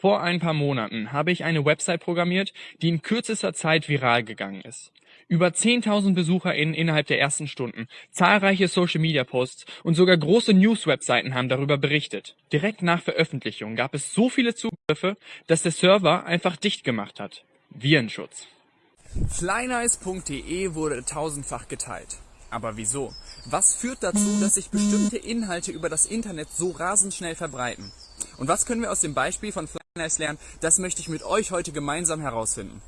Vor ein paar Monaten habe ich eine Website programmiert, die in kürzester Zeit viral gegangen ist. Über 10.000 BesucherInnen innerhalb der ersten Stunden, zahlreiche Social-Media-Posts und sogar große News-Webseiten haben darüber berichtet. Direkt nach Veröffentlichung gab es so viele Zugriffe, dass der Server einfach dicht gemacht hat. Virenschutz. Flynice.de wurde tausendfach geteilt. Aber wieso? Was führt dazu, dass sich bestimmte Inhalte über das Internet so rasend schnell verbreiten? Und was können wir aus dem Beispiel von Flynice lernen? Das möchte ich mit euch heute gemeinsam herausfinden.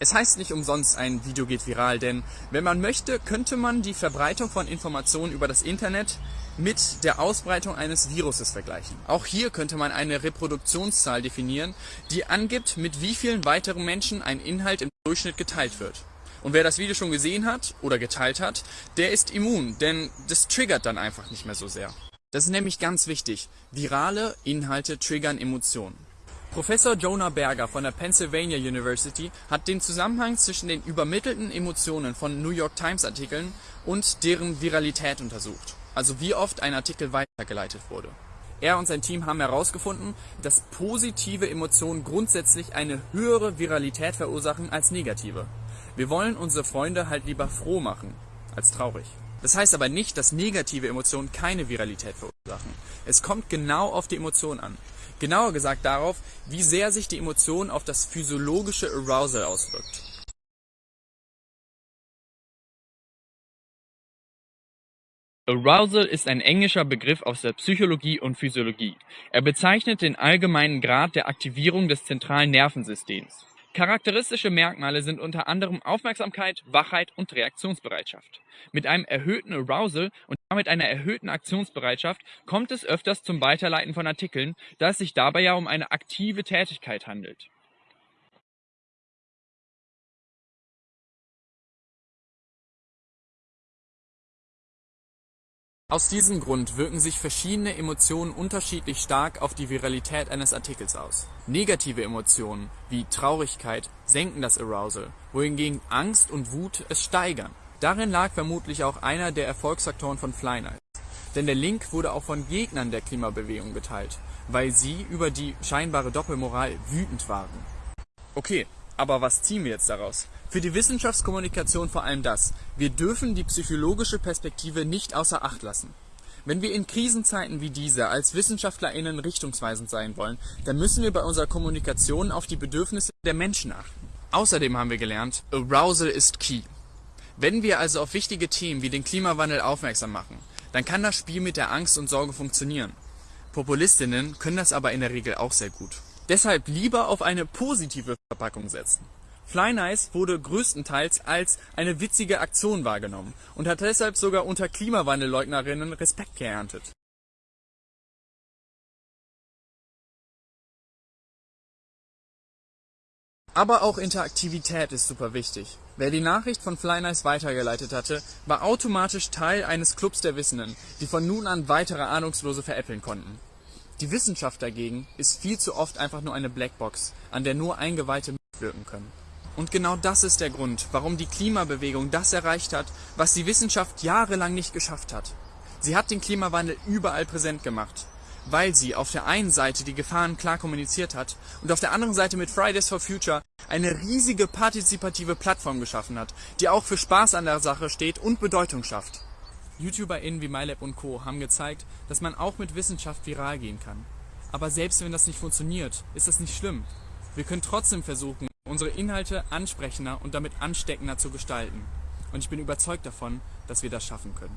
Es heißt nicht umsonst, ein Video geht viral, denn wenn man möchte, könnte man die Verbreitung von Informationen über das Internet mit der Ausbreitung eines Viruses vergleichen. Auch hier könnte man eine Reproduktionszahl definieren, die angibt, mit wie vielen weiteren Menschen ein Inhalt im Durchschnitt geteilt wird. Und wer das Video schon gesehen hat oder geteilt hat, der ist immun, denn das triggert dann einfach nicht mehr so sehr. Das ist nämlich ganz wichtig. Virale Inhalte triggern Emotionen. Professor Jonah Berger von der Pennsylvania University hat den Zusammenhang zwischen den übermittelten Emotionen von New York Times Artikeln und deren Viralität untersucht, also wie oft ein Artikel weitergeleitet wurde. Er und sein Team haben herausgefunden, dass positive Emotionen grundsätzlich eine höhere Viralität verursachen als negative. Wir wollen unsere Freunde halt lieber froh machen als traurig. Das heißt aber nicht, dass negative Emotionen keine Viralität verursachen. Es kommt genau auf die Emotion an. Genauer gesagt darauf, wie sehr sich die Emotion auf das physiologische Arousal auswirkt. Arousal ist ein englischer Begriff aus der Psychologie und Physiologie. Er bezeichnet den allgemeinen Grad der Aktivierung des zentralen Nervensystems. Charakteristische Merkmale sind unter anderem Aufmerksamkeit, Wachheit und Reaktionsbereitschaft. Mit einem erhöhten Arousal und damit einer erhöhten Aktionsbereitschaft kommt es öfters zum Weiterleiten von Artikeln, da es sich dabei ja um eine aktive Tätigkeit handelt. Aus diesem Grund wirken sich verschiedene Emotionen unterschiedlich stark auf die Viralität eines Artikels aus. Negative Emotionen wie Traurigkeit senken das Arousal, wohingegen Angst und Wut es steigern. Darin lag vermutlich auch einer der Erfolgsfaktoren von Flynice. Denn der Link wurde auch von Gegnern der Klimabewegung geteilt, weil sie über die scheinbare Doppelmoral wütend waren. Okay, aber was ziehen wir jetzt daraus? Für die Wissenschaftskommunikation vor allem das. Wir dürfen die psychologische Perspektive nicht außer Acht lassen. Wenn wir in Krisenzeiten wie dieser als WissenschaftlerInnen richtungsweisend sein wollen, dann müssen wir bei unserer Kommunikation auf die Bedürfnisse der Menschen achten. Außerdem haben wir gelernt, Arousal ist key. Wenn wir also auf wichtige Themen wie den Klimawandel aufmerksam machen, dann kann das Spiel mit der Angst und Sorge funktionieren. Populistinnen können das aber in der Regel auch sehr gut. Deshalb lieber auf eine positive Verpackung setzen. Flynice wurde größtenteils als eine witzige Aktion wahrgenommen und hat deshalb sogar unter Klimawandelleugnerinnen Respekt geerntet. Aber auch Interaktivität ist super wichtig. Wer die Nachricht von Flynice weitergeleitet hatte, war automatisch Teil eines Clubs der Wissenden, die von nun an weitere Ahnungslose veräppeln konnten. Die Wissenschaft dagegen ist viel zu oft einfach nur eine Blackbox, an der nur Eingeweihte mitwirken können. Und genau das ist der Grund, warum die Klimabewegung das erreicht hat, was die Wissenschaft jahrelang nicht geschafft hat. Sie hat den Klimawandel überall präsent gemacht, weil sie auf der einen Seite die Gefahren klar kommuniziert hat und auf der anderen Seite mit Fridays for Future eine riesige partizipative Plattform geschaffen hat, die auch für Spaß an der Sache steht und Bedeutung schafft. YouTuberInnen wie MyLab und Co. haben gezeigt, dass man auch mit Wissenschaft viral gehen kann. Aber selbst wenn das nicht funktioniert, ist das nicht schlimm. Wir können trotzdem versuchen, unsere Inhalte ansprechender und damit ansteckender zu gestalten. Und ich bin überzeugt davon, dass wir das schaffen können.